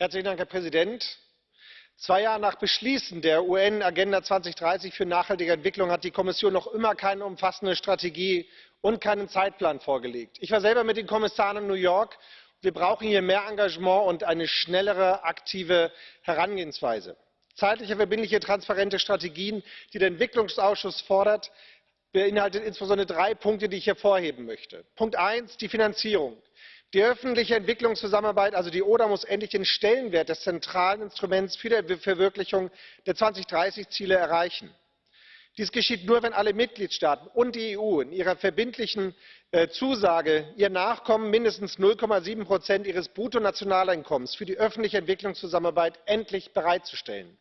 herr präsident! zwei jahre nach beschließen der un agenda zweitausenddreißig für nachhaltige entwicklung hat die kommission noch immer keine umfassende strategie und keinen zeitplan vorgelegt. ich war selber mit den kommissaren in new york wir brauchen hier mehr engagement und eine schnellere aktive herangehensweise. zeitliche verbindliche transparente strategien die der entwicklungsausschuss fordert beinhalten insbesondere drei punkte die ich hervorheben möchte punkt eins die finanzierung die öffentliche entwicklungszusammenarbeit also die oda muss endlich den stellenwert des zentralen instruments für die verwirklichung der zweitausenddreißig ziele erreichen. dies geschieht nur wenn alle mitgliedstaaten und die eu in ihrer verbindlichen äh, zusage ihr nachkommen mindestens null sieben ihres bruttonationaleinkommens für die öffentliche entwicklungszusammenarbeit endlich bereitzustellen.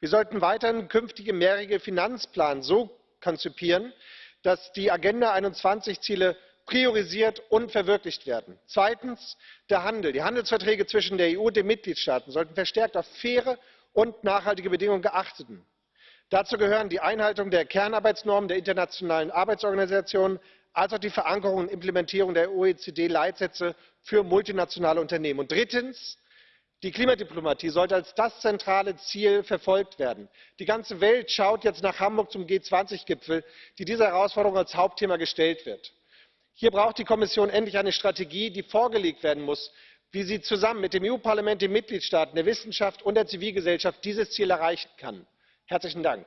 wir sollten weiterhin künftige mehrjährige finanzpläne so konzipieren dass die agenda einundzwanzig ziele priorisiert und verwirklicht werden. zweitens der handel die handelsverträge zwischen der eu und den mitgliedstaaten sollten verstärkt auf faire und nachhaltige bedingungen achten. dazu gehören die einhaltung der kernarbeitsnormen der internationalen arbeitsorganisation als auch die verankerung und implementierung der oecd leitsätze für multinationale unternehmen. und drittens die klimadiplomatie sollte als das zentrale ziel verfolgt werden. die ganze welt schaut jetzt nach hamburg zum g zwanzig gipfel dem diese herausforderung als hauptthema gestellt wird hier braucht die kommission endlich eine strategie die vorgelegt werden muss wie sie zusammen mit dem eu parlament den mitgliedstaaten der wissenschaft und der zivilgesellschaft dieses ziel erreichen kann. herzlichen dank!